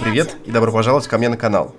Привет и добро пожаловать ко мне на канал.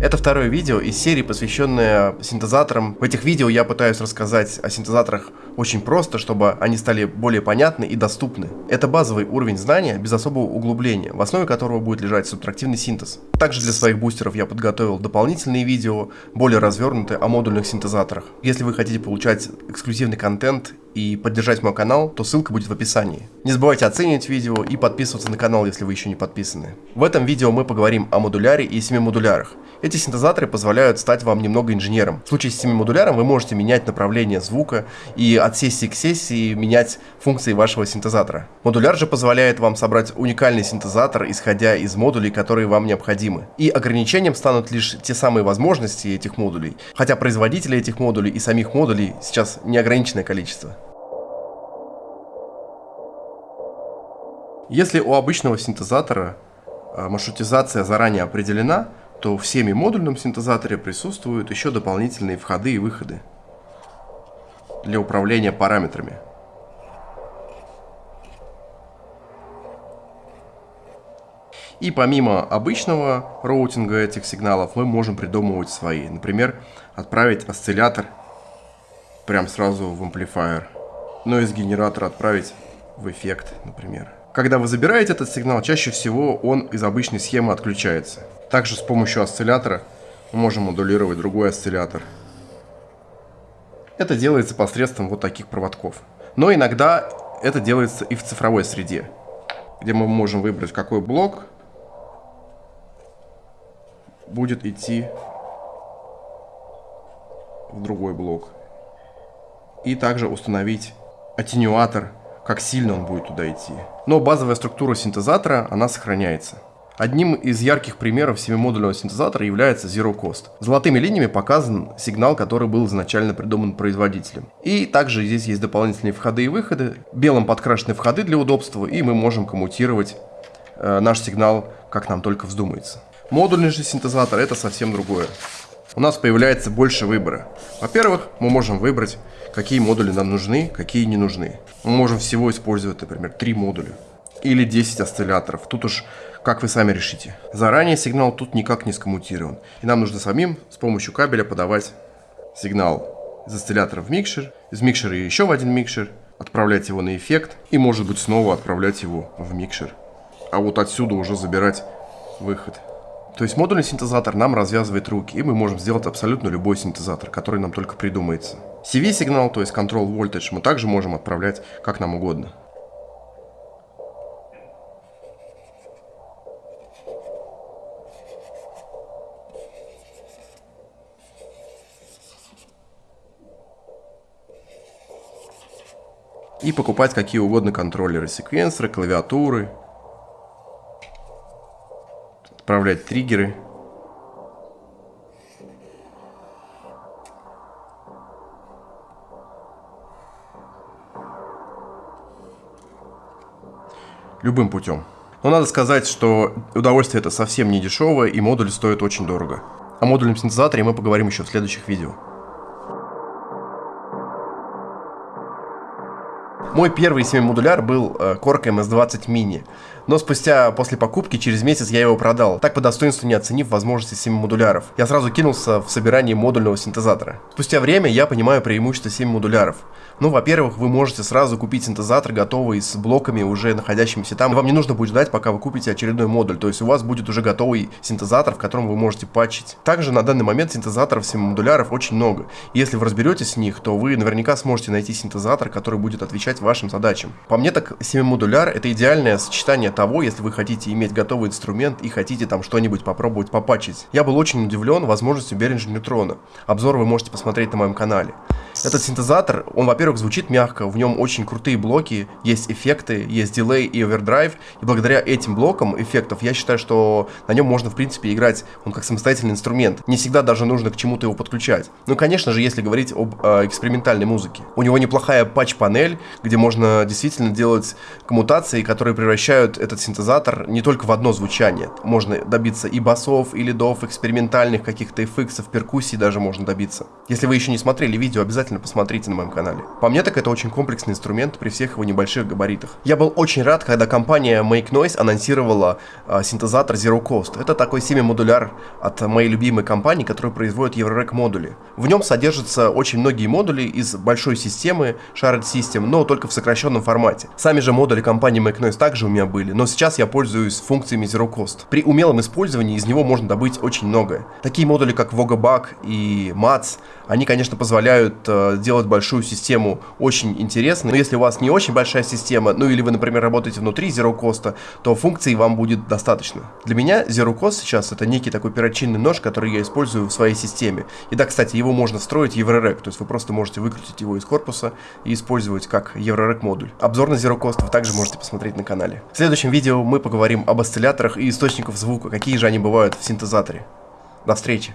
Это второе видео из серии, посвященное синтезаторам. В этих видео я пытаюсь рассказать о синтезаторах очень просто, чтобы они стали более понятны и доступны. Это базовый уровень знания без особого углубления, в основе которого будет лежать субтрактивный синтез. Также для своих бустеров я подготовил дополнительные видео, более развернутые о модульных синтезаторах. Если вы хотите получать эксклюзивный контент и поддержать мой канал, то ссылка будет в описании. Не забывайте оценивать видео и подписываться на канал, если вы еще не подписаны. В этом видео мы поговорим о модуляре и семимодулярах. Эти синтезаторы позволяют стать вам немного инженером. В случае с семимодуляром вы можете менять направление звука и от сессии к сессии менять функции вашего синтезатора. Модуляр же позволяет вам собрать уникальный синтезатор, исходя из модулей, которые вам необходимы. И ограничением станут лишь те самые возможности этих модулей, хотя производители этих модулей и самих модулей сейчас неограниченное количество. Если у обычного синтезатора а, маршрутизация заранее определена, то в семимодульном синтезаторе присутствуют еще дополнительные входы и выходы для управления параметрами. И помимо обычного роутинга этих сигналов, мы можем придумывать свои. Например, отправить осциллятор прям сразу в амплифайер. Но из генератора отправить в эффект, например. Когда вы забираете этот сигнал, чаще всего он из обычной схемы отключается. Также с помощью осциллятора мы можем модулировать другой осциллятор. Это делается посредством вот таких проводков. Но иногда это делается и в цифровой среде, где мы можем выбрать, какой блок будет идти в другой блок. И также установить аттенюатор как сильно он будет туда идти. Но базовая структура синтезатора, она сохраняется. Одним из ярких примеров семимодульного синтезатора является Zero Cost. Золотыми линиями показан сигнал, который был изначально придуман производителем. И также здесь есть дополнительные входы и выходы. Белым подкрашены входы для удобства, и мы можем коммутировать э, наш сигнал, как нам только вздумается. Модульный же синтезатор это совсем другое. У нас появляется больше выбора. Во-первых, мы можем выбрать какие модули нам нужны, какие не нужны. Мы можем всего использовать, например, 3 модуля или 10 осцилляторов. Тут уж как вы сами решите. Заранее сигнал тут никак не скоммутирован. И нам нужно самим с помощью кабеля подавать сигнал из осциллятора в микшер, из микшера еще в один микшер, отправлять его на эффект и может быть снова отправлять его в микшер. А вот отсюда уже забирать выход. То есть модульный синтезатор нам развязывает руки, и мы можем сделать абсолютно любой синтезатор, который нам только придумается. CV-сигнал, то есть Control Voltage, мы также можем отправлять как нам угодно. И покупать какие угодно контроллеры, секвенсоры, клавиатуры, отправлять триггеры. Любым путем. Но надо сказать, что удовольствие это совсем не дешевое, и модуль стоит очень дорого. О модульном синтезаторе мы поговорим еще в следующих видео. Мой первый 7-модуляр был э, Korg MS-20 Mini. Но спустя после покупки через месяц я его продал, так по достоинству не оценив возможности 7 модуляров. Я сразу кинулся в собирание модульного синтезатора. Спустя время я понимаю преимущество 7 модуляров. Ну, во-первых, вы можете сразу купить синтезатор готовый с блоками, уже находящимися там. Вам не нужно будет ждать, пока вы купите очередной модуль. То есть у вас будет уже готовый синтезатор, в котором вы можете патчить. Также на данный момент синтезаторов 7 модуляров очень много. если вы разберетесь с них, то вы наверняка сможете найти синтезатор, который будет отвечать вашим задачам. По мне так 7 модуляр это идеальное сочетание того, если вы хотите иметь готовый инструмент и хотите там что-нибудь попробовать попачить. Я был очень удивлен возможностью Behringer Neutrona. Обзор вы можете посмотреть на моем канале. Этот синтезатор, он, во-первых, звучит мягко, в нем очень крутые блоки, есть эффекты, есть дилей и овердрайв, и благодаря этим блокам эффектов я считаю, что на нем можно, в принципе, играть, он как самостоятельный инструмент. Не всегда даже нужно к чему-то его подключать. Ну, конечно же, если говорить об э, экспериментальной музыке. У него неплохая патч-панель, где где можно действительно делать коммутации, которые превращают этот синтезатор не только в одно звучание. Можно добиться и басов, и лидов, экспериментальных каких-то эффектов, перкуссий даже можно добиться. Если вы еще не смотрели видео, обязательно посмотрите на моем канале. По мне так это очень комплексный инструмент при всех его небольших габаритах. Я был очень рад, когда компания Make Noise анонсировала э, синтезатор Zero Cost. Это такой семимодуляр от моей любимой компании, которая производит Eurorack модули. В нем содержатся очень многие модули из большой системы Shared System, но только в сокращенном формате. Сами же модули компании Make Noise также у меня были, но сейчас я пользуюсь функциями Zero Cost. При умелом использовании из него можно добыть очень многое. Такие модули, как VogaBug и MATS, они, конечно, позволяют э, делать большую систему очень интересной, но если у вас не очень большая система, ну или вы, например, работаете внутри Zero Cost, то функций вам будет достаточно. Для меня Zero Cost сейчас это некий такой перочинный нож, который я использую в своей системе. И да, кстати, его можно строить Eurorack, то есть вы просто можете выкрутить его из корпуса и использовать как Eurorack модуль. Обзор на Zero Cost вы также можете посмотреть на канале. В следующем видео мы поговорим об осцилляторах и источниках звука, какие же они бывают в синтезаторе. До встречи!